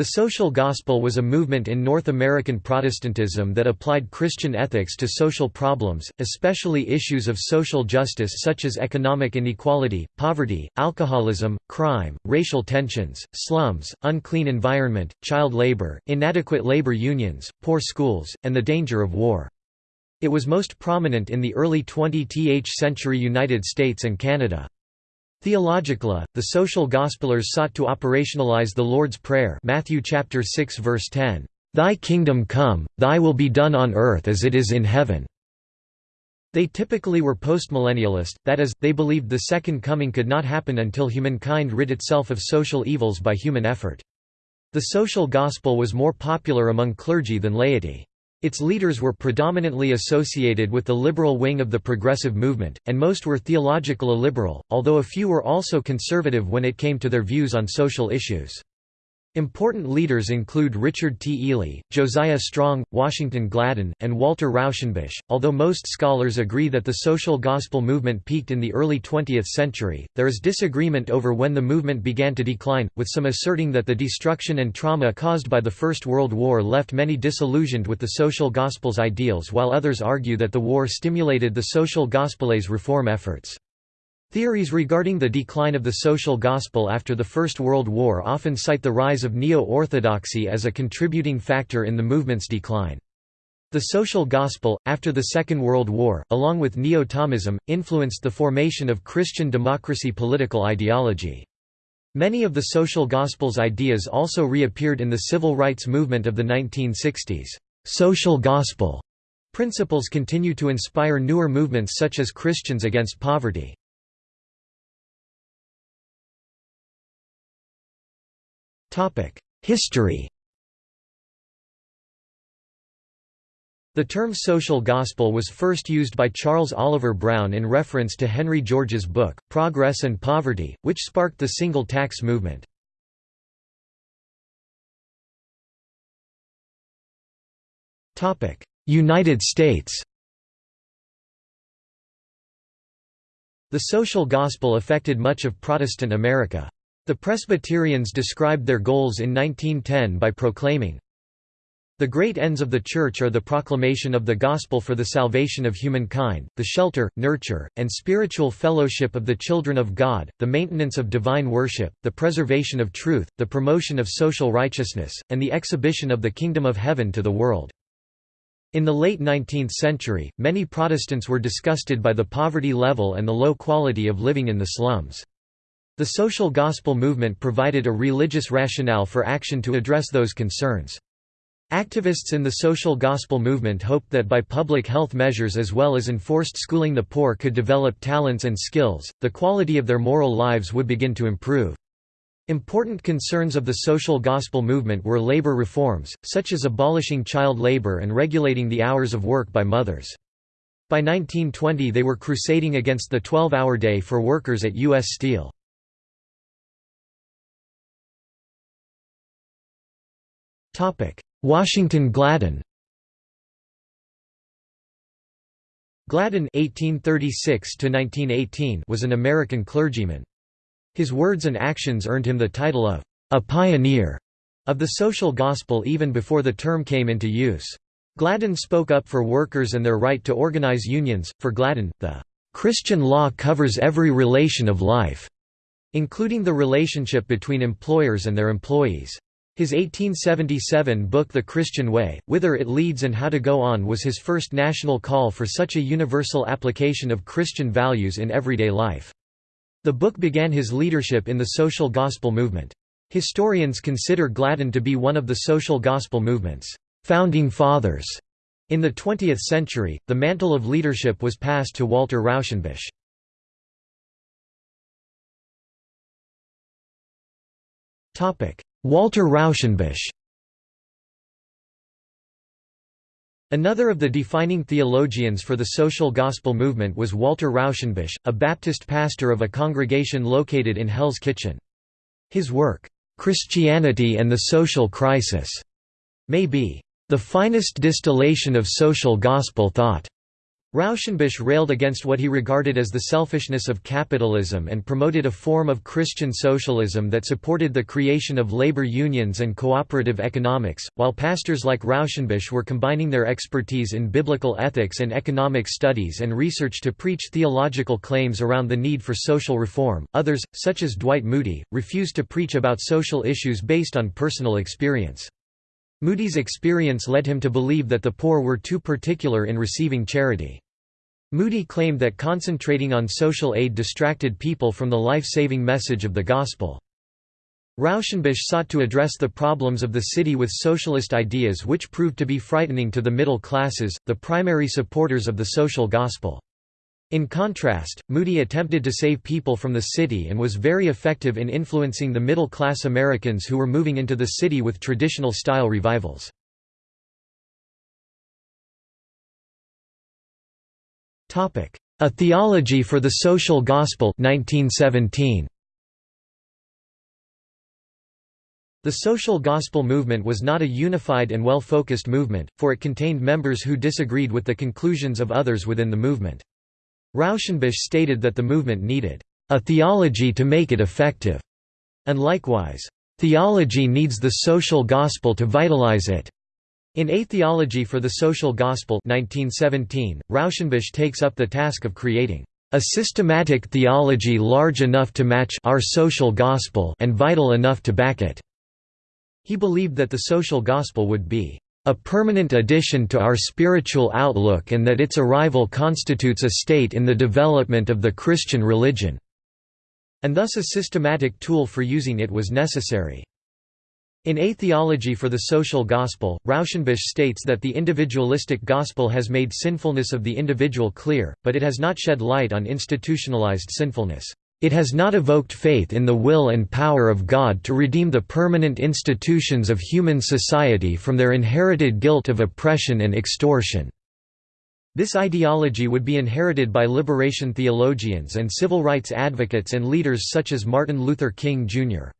The social gospel was a movement in North American Protestantism that applied Christian ethics to social problems, especially issues of social justice such as economic inequality, poverty, alcoholism, crime, racial tensions, slums, unclean environment, child labor, inadequate labor unions, poor schools, and the danger of war. It was most prominent in the early 20th century United States and Canada. Theologically, the social gospelers sought to operationalize the Lord's Prayer Matthew chapter 6 verse 10, "Thy kingdom come, thy will be done on earth as it is in heaven." They typically were postmillennialist, that is, they believed the Second Coming could not happen until humankind rid itself of social evils by human effort. The social gospel was more popular among clergy than laity. Its leaders were predominantly associated with the liberal wing of the progressive movement, and most were theological illiberal, although a few were also conservative when it came to their views on social issues. Important leaders include Richard T. Ely, Josiah Strong, Washington Gladden, and Walter Rauschenbusch. Although most scholars agree that the social gospel movement peaked in the early 20th century, there is disagreement over when the movement began to decline, with some asserting that the destruction and trauma caused by the First World War left many disillusioned with the social gospel's ideals while others argue that the war stimulated the social gospel's reform efforts. Theories regarding the decline of the social gospel after the First World War often cite the rise of neo-orthodoxy as a contributing factor in the movement's decline. The social gospel, after the Second World War, along with neo-Thomism, influenced the formation of Christian democracy political ideology. Many of the social gospel's ideas also reappeared in the civil rights movement of the 1960s. Social gospel principles continue to inspire newer movements such as Christians Against Poverty. History The term social gospel was first used by Charles Oliver Brown in reference to Henry George's book, Progress and Poverty, which sparked the single tax movement. United States The social gospel affected much of Protestant America. The Presbyterians described their goals in 1910 by proclaiming, the great ends of the Church are the proclamation of the gospel for the salvation of humankind, the shelter, nurture, and spiritual fellowship of the children of God, the maintenance of divine worship, the preservation of truth, the promotion of social righteousness, and the exhibition of the kingdom of heaven to the world. In the late 19th century, many Protestants were disgusted by the poverty level and the low quality of living in the slums. The social gospel movement provided a religious rationale for action to address those concerns. Activists in the social gospel movement hoped that by public health measures as well as enforced schooling the poor could develop talents and skills, the quality of their moral lives would begin to improve. Important concerns of the social gospel movement were labor reforms, such as abolishing child labor and regulating the hours of work by mothers. By 1920 they were crusading against the 12-hour day for workers at U.S. Steel. Washington Gladden Gladden (1836–1918) was an American clergyman. His words and actions earned him the title of a pioneer of the social gospel even before the term came into use. Gladden spoke up for workers and their right to organize unions. For Gladden, the Christian law covers every relation of life, including the relationship between employers and their employees. His 1877 book The Christian Way, Whither It Leads and How to Go On was his first national call for such a universal application of Christian values in everyday life. The book began his leadership in the social gospel movement. Historians consider Gladden to be one of the social gospel movement's founding fathers. In the 20th century, the mantle of leadership was passed to Walter Rauschenbusch. Walter Rauschenbusch Another of the defining theologians for the social gospel movement was Walter Rauschenbusch, a Baptist pastor of a congregation located in Hell's Kitchen. His work, "'Christianity and the Social Crisis' may be, "'the finest distillation of social gospel thought' Rauschenbusch railed against what he regarded as the selfishness of capitalism and promoted a form of Christian socialism that supported the creation of labor unions and cooperative economics, while pastors like Rauschenbusch were combining their expertise in biblical ethics and economic studies and research to preach theological claims around the need for social reform. Others, such as Dwight Moody, refused to preach about social issues based on personal experience. Moody's experience led him to believe that the poor were too particular in receiving charity. Moody claimed that concentrating on social aid distracted people from the life-saving message of the gospel. Rauschenbusch sought to address the problems of the city with socialist ideas which proved to be frightening to the middle classes, the primary supporters of the social gospel. In contrast, Moody attempted to save people from the city and was very effective in influencing the middle-class Americans who were moving into the city with traditional-style revivals. A Theology for the Social Gospel 1917. The social gospel movement was not a unified and well-focused movement, for it contained members who disagreed with the conclusions of others within the movement. Rauschenbusch stated that the movement needed a theology to make it effective, and likewise, theology needs the social gospel to vitalize it. In A Theology for the Social Gospel 1917, Rauschenbusch takes up the task of creating a systematic theology large enough to match our social gospel and vital enough to back it. He believed that the social gospel would be a permanent addition to our spiritual outlook and that its arrival constitutes a state in the development of the Christian religion, and thus a systematic tool for using it was necessary. In A Theology for the Social Gospel, Rauschenbusch states that the individualistic gospel has made sinfulness of the individual clear, but it has not shed light on institutionalized sinfulness. It has not evoked faith in the will and power of God to redeem the permanent institutions of human society from their inherited guilt of oppression and extortion. This ideology would be inherited by liberation theologians and civil rights advocates and leaders such as Martin Luther King, Jr.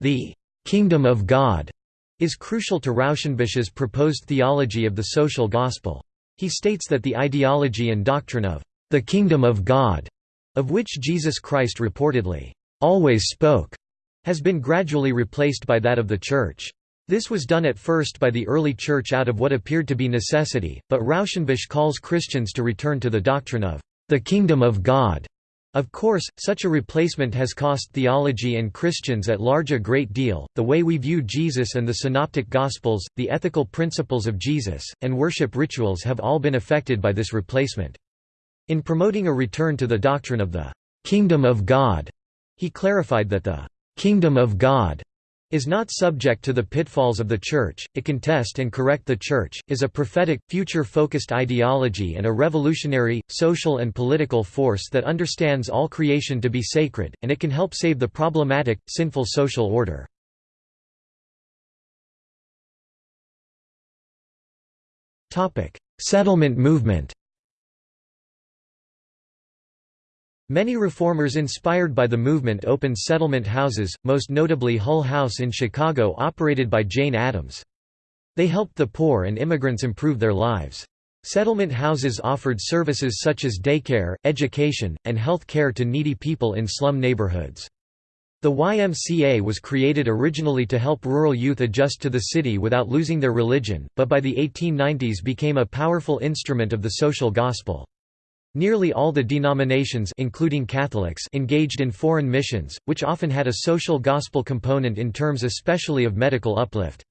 The «kingdom of God» is crucial to Rauschenbusch's proposed theology of the social gospel. He states that the ideology and doctrine of «the kingdom of God» of which Jesus Christ reportedly always spoke, has been gradually replaced by that of the Church. This was done at first by the early Church out of what appeared to be necessity, but Rauschenbusch calls Christians to return to the doctrine of the kingdom of God. Of course, such a replacement has cost theology and Christians at large a great deal. The way we view Jesus and the Synoptic Gospels, the ethical principles of Jesus, and worship rituals have all been affected by this replacement. In promoting a return to the doctrine of the «kingdom of God», he clarified that the «kingdom of God» is not subject to the pitfalls of the Church, it can test and correct the Church, is a prophetic, future-focused ideology and a revolutionary, social and political force that understands all creation to be sacred, and it can help save the problematic, sinful social order. Settlement movement Many reformers inspired by the movement opened settlement houses, most notably Hull House in Chicago operated by Jane Addams. They helped the poor and immigrants improve their lives. Settlement houses offered services such as daycare, education, and health care to needy people in slum neighborhoods. The YMCA was created originally to help rural youth adjust to the city without losing their religion, but by the 1890s became a powerful instrument of the social gospel. Nearly all the denominations including Catholics engaged in foreign missions, which often had a social gospel component in terms especially of medical uplift.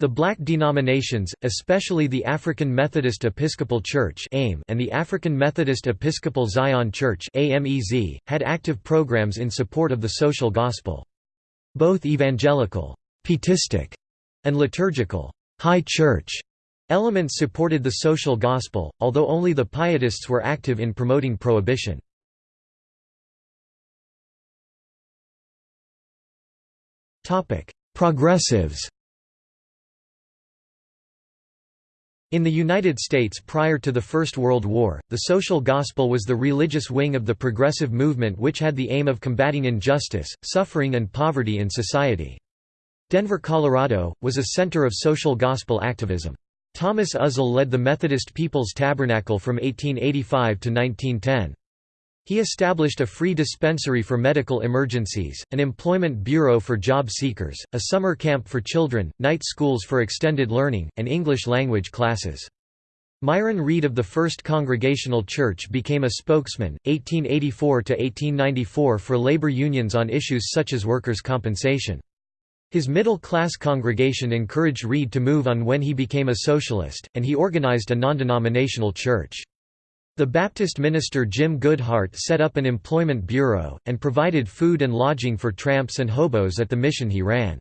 The black denominations, especially the African Methodist Episcopal Church and the African Methodist Episcopal Zion Church had active programs in support of the social gospel. Both evangelical, pietistic, and liturgical high church Elements supported the social gospel, although only the Pietists were active in promoting prohibition. Progressives In the United States prior to the First World War, the social gospel was the religious wing of the progressive movement which had the aim of combating injustice, suffering and poverty in society. Denver, Colorado, was a center of social gospel activism. Thomas Uzzell led the Methodist People's Tabernacle from 1885 to 1910. He established a free dispensary for medical emergencies, an employment bureau for job seekers, a summer camp for children, night schools for extended learning, and English language classes. Myron Reed of the First Congregational Church became a spokesman, 1884–1894 for labor unions on issues such as workers' compensation. His middle-class congregation encouraged Reed to move on when he became a socialist, and he organized a non-denominational church. The Baptist minister Jim Goodhart set up an employment bureau, and provided food and lodging for tramps and hobos at the mission he ran.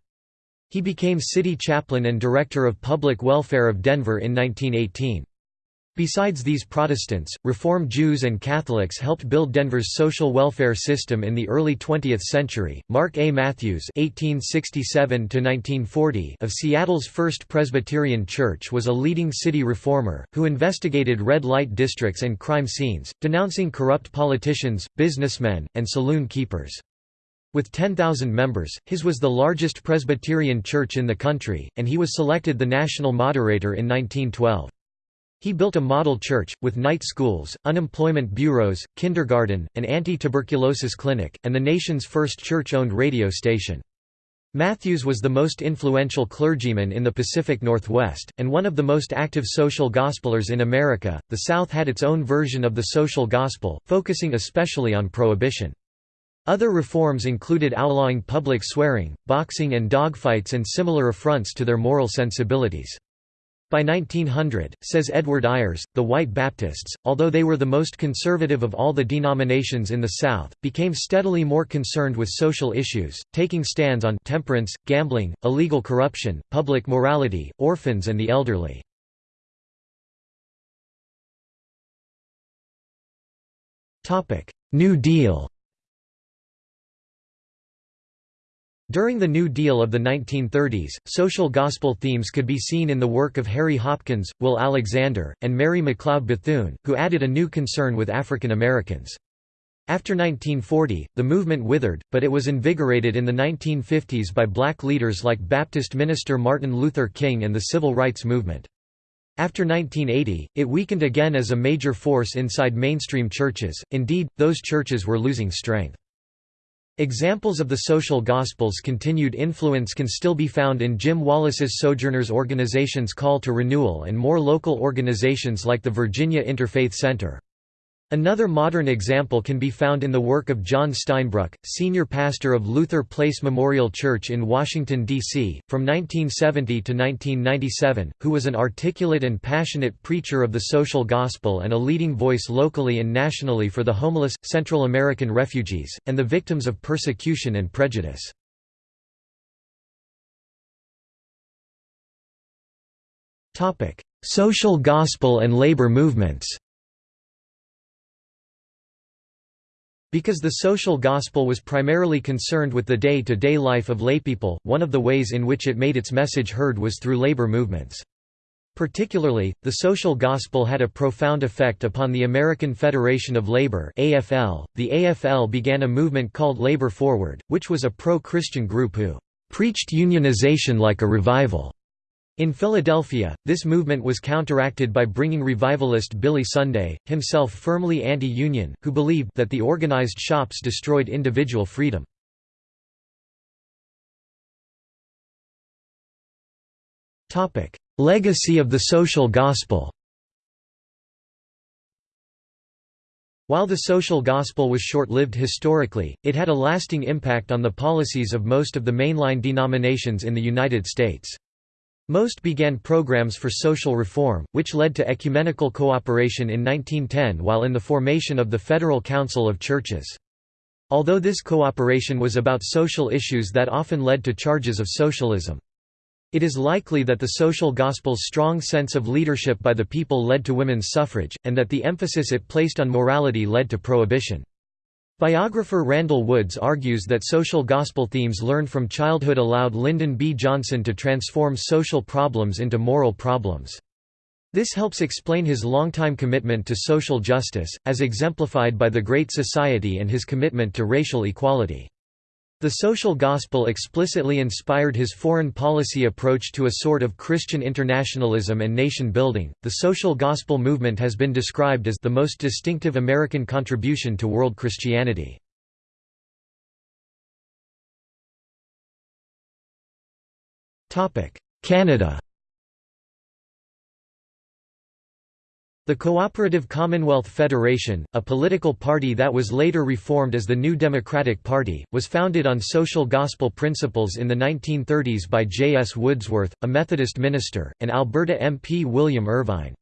He became city chaplain and director of public welfare of Denver in 1918. Besides these Protestants, Reform Jews and Catholics helped build Denver's social welfare system in the early 20th century. Mark A. Matthews (1867–1940) of Seattle's First Presbyterian Church was a leading city reformer who investigated red light districts and crime scenes, denouncing corrupt politicians, businessmen, and saloon keepers. With 10,000 members, his was the largest Presbyterian church in the country, and he was selected the national moderator in 1912. He built a model church, with night schools, unemployment bureaus, kindergarten, an anti-tuberculosis clinic, and the nation's first church-owned radio station. Matthews was the most influential clergyman in the Pacific Northwest, and one of the most active social gospelers in America. The South had its own version of the social gospel, focusing especially on prohibition. Other reforms included outlawing public swearing, boxing and dogfights and similar affronts to their moral sensibilities. By 1900, says Edward Ayers, the White Baptists, although they were the most conservative of all the denominations in the South, became steadily more concerned with social issues, taking stands on temperance, gambling, illegal corruption, public morality, orphans and the elderly. New Deal During the New Deal of the 1930s, social gospel themes could be seen in the work of Harry Hopkins, Will Alexander, and Mary McLeod Bethune, who added a new concern with African Americans. After 1940, the movement withered, but it was invigorated in the 1950s by black leaders like Baptist minister Martin Luther King and the Civil Rights Movement. After 1980, it weakened again as a major force inside mainstream churches, indeed, those churches were losing strength. Examples of the social gospel's continued influence can still be found in Jim Wallis's Sojourners Organization's call to renewal and more local organizations like the Virginia Interfaith Center. Another modern example can be found in the work of John Steinbruck, senior pastor of Luther Place Memorial Church in Washington, D.C., from 1970 to 1997, who was an articulate and passionate preacher of the social gospel and a leading voice locally and nationally for the homeless, Central American refugees, and the victims of persecution and prejudice. Social gospel and labor movements Because the social gospel was primarily concerned with the day-to-day -day life of laypeople, one of the ways in which it made its message heard was through labor movements. Particularly, the social gospel had a profound effect upon the American Federation of Labor AFL. .The AFL began a movement called Labor Forward, which was a pro-Christian group who "...preached unionization like a revival." In Philadelphia, this movement was counteracted by bringing revivalist Billy Sunday, himself firmly anti-union, who believed that the organized shops destroyed individual freedom. Legacy of the social gospel While the social gospel was short-lived historically, it had a lasting impact on the policies of most of the mainline denominations in the United States. Most began programs for social reform, which led to ecumenical cooperation in 1910 while in the formation of the Federal Council of Churches. Although this cooperation was about social issues that often led to charges of socialism. It is likely that the social gospel's strong sense of leadership by the people led to women's suffrage, and that the emphasis it placed on morality led to prohibition. Biographer Randall Woods argues that social gospel themes learned from childhood allowed Lyndon B. Johnson to transform social problems into moral problems. This helps explain his longtime commitment to social justice, as exemplified by the Great Society and his commitment to racial equality. The social gospel explicitly inspired his foreign policy approach to a sort of Christian internationalism and nation building. The social gospel movement has been described as the most distinctive American contribution to world Christianity. Topic: Canada The Cooperative Commonwealth Federation, a political party that was later reformed as the New Democratic Party, was founded on social gospel principles in the 1930s by J. S. Woodsworth, a Methodist minister, and Alberta MP William Irvine.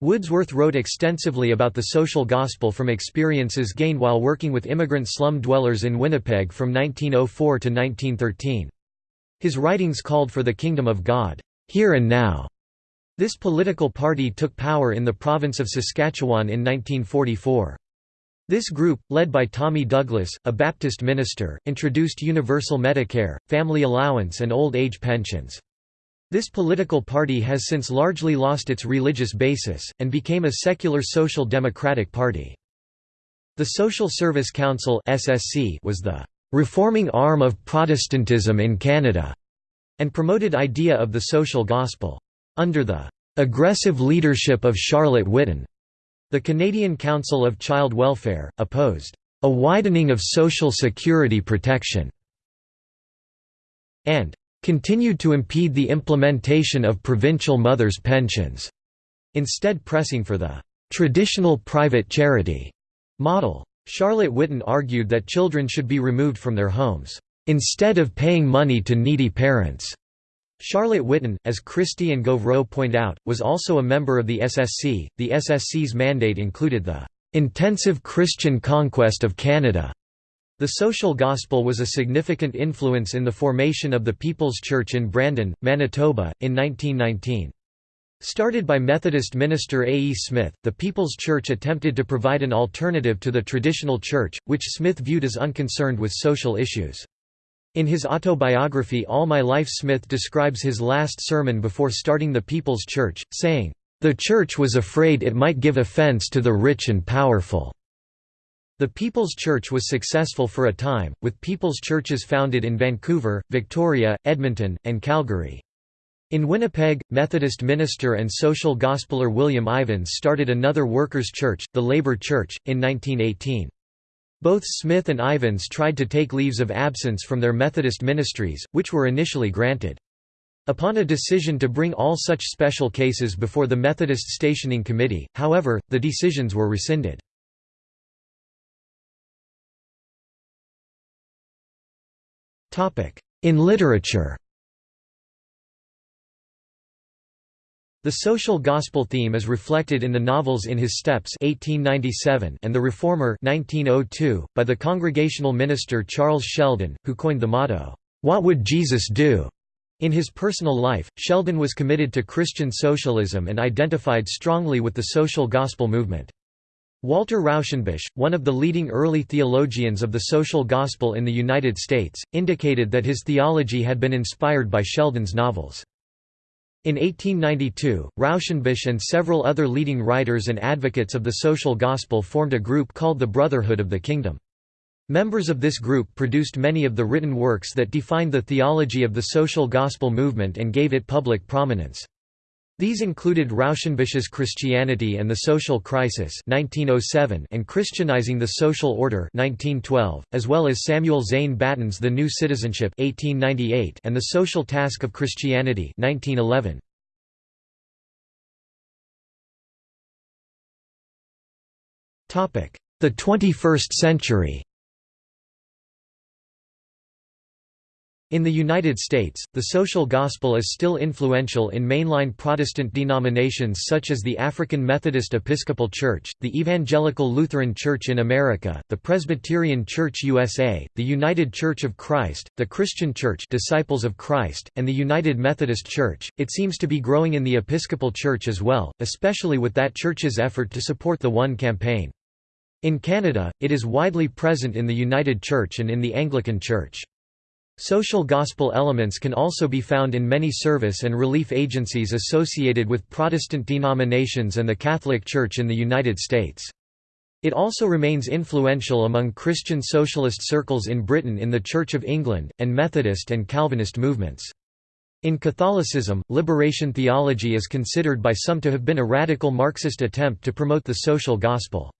Woodsworth wrote extensively about the social gospel from experiences gained while working with immigrant slum dwellers in Winnipeg from 1904 to 1913. His writings called for the kingdom of God, here and now, this political party took power in the province of Saskatchewan in 1944. This group, led by Tommy Douglas, a Baptist minister, introduced universal Medicare, family allowance and old age pensions. This political party has since largely lost its religious basis, and became a secular social democratic party. The Social Service Council was the «reforming arm of Protestantism in Canada» and promoted idea of the social gospel. Under the aggressive leadership of Charlotte Whitton, the Canadian Council of Child Welfare, opposed a widening of social security protection and continued to impede the implementation of provincial mothers' pensions, instead pressing for the traditional private charity model. Charlotte Whitton argued that children should be removed from their homes, instead of paying money to needy parents. Charlotte Whitton, as Christie and Gauvreau point out, was also a member of the SSC. The SSC's mandate included the intensive Christian conquest of Canada. The social gospel was a significant influence in the formation of the People's Church in Brandon, Manitoba, in 1919. Started by Methodist minister A. E. Smith, the People's Church attempted to provide an alternative to the traditional church, which Smith viewed as unconcerned with social issues. In his autobiography All My Life Smith describes his last sermon before starting the People's Church, saying, "...the Church was afraid it might give offense to the rich and powerful." The People's Church was successful for a time, with People's Churches founded in Vancouver, Victoria, Edmonton, and Calgary. In Winnipeg, Methodist minister and social gospeler William Ivens started another workers' church, the Labour Church, in 1918. Both Smith and Ivens tried to take leaves of absence from their Methodist ministries, which were initially granted. Upon a decision to bring all such special cases before the Methodist Stationing Committee, however, the decisions were rescinded. In literature The social gospel theme is reflected in the novels In His Steps 1897 and The Reformer 1902, by the Congregational minister Charles Sheldon, who coined the motto, "'What would Jesus do?' In his personal life, Sheldon was committed to Christian socialism and identified strongly with the social gospel movement. Walter Rauschenbusch, one of the leading early theologians of the social gospel in the United States, indicated that his theology had been inspired by Sheldon's novels. In 1892, Rauschenbusch and several other leading writers and advocates of the social gospel formed a group called the Brotherhood of the Kingdom. Members of this group produced many of the written works that defined the theology of the social gospel movement and gave it public prominence. These included Rauschenbusch's Christianity and the Social Crisis 1907 and Christianizing the Social Order 1912, as well as Samuel Zane Batten's The New Citizenship 1898 and The Social Task of Christianity 1911. The 21st century In the United States, the social gospel is still influential in mainline Protestant denominations such as the African Methodist Episcopal Church, the Evangelical Lutheran Church in America, the Presbyterian Church USA, the United Church of Christ, the Christian Church Disciples of Christ, and the United Methodist Church. It seems to be growing in the Episcopal Church as well, especially with that church's effort to support the One campaign. In Canada, it is widely present in the United Church and in the Anglican Church. Social gospel elements can also be found in many service and relief agencies associated with Protestant denominations and the Catholic Church in the United States. It also remains influential among Christian socialist circles in Britain in the Church of England, and Methodist and Calvinist movements. In Catholicism, liberation theology is considered by some to have been a radical Marxist attempt to promote the social gospel.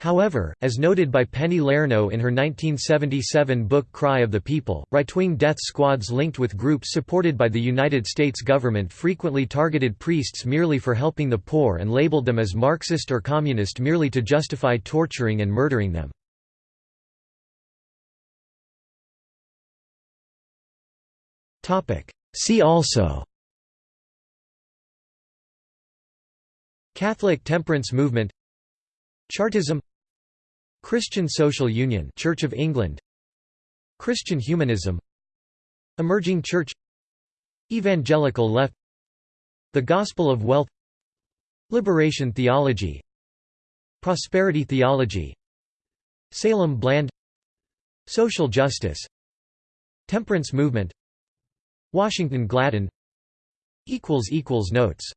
However, as noted by Penny Lernoux in her 1977 book Cry of the People, right-wing death squads linked with groups supported by the United States government frequently targeted priests merely for helping the poor and labeled them as Marxist or communist merely to justify torturing and murdering them. See also Catholic temperance movement Chartism Christian Social Union Church of England Christian humanism Emerging Church Evangelical left The Gospel of Wealth Liberation theology Prosperity theology Salem Bland Social justice Temperance movement Washington Gladden Notes